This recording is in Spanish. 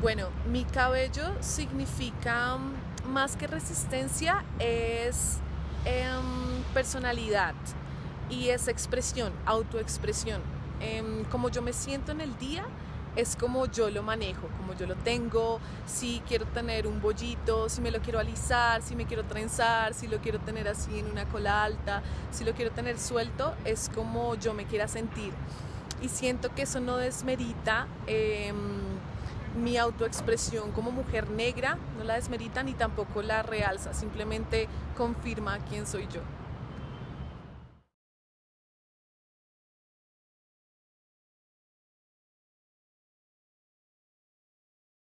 Bueno, mi cabello significa mm, más que resistencia, es em, personalidad y es expresión, autoexpresión. Em, como yo me siento en el día, es como yo lo manejo, como yo lo tengo, si quiero tener un bollito, si me lo quiero alisar, si me quiero trenzar, si lo quiero tener así en una cola alta, si lo quiero tener suelto, es como yo me quiera sentir. Y siento que eso no desmerita em, mi autoexpresión como mujer negra, no la desmerita ni tampoco la realza, simplemente confirma quién soy yo.